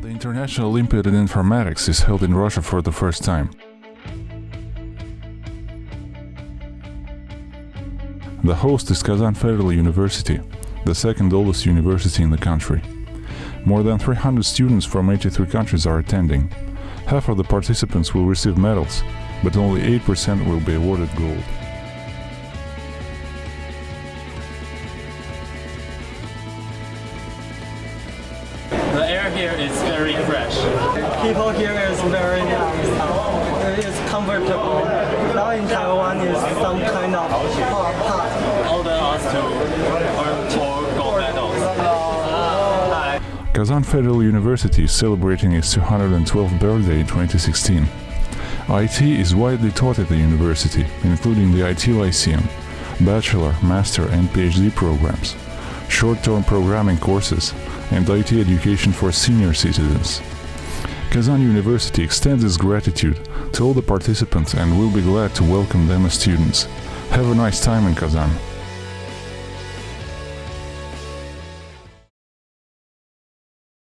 International Olympiad in Informatics is held in Russia for the first time. The host is Kazan Federal University, the second oldest university in the country. More than 300 students from 83 countries are attending. Half of the participants will receive medals, but only 8% will be awarded gold. The air here is very fresh. People here is very nice. It is comfortable. Now in Taiwan is some kind of hot pot. Order us to earn four gold medals. Ah, Kazan Federal University is celebrating its 212th birthday in 2016. IT is widely taught at the university, including the IT Lyceum, bachelor, master and PhD programs, short-term programming courses, and IT education for senior citizens. Kazan University extends its gratitude to all the participants and will be glad to welcome them as students. Have a nice time in Kazan.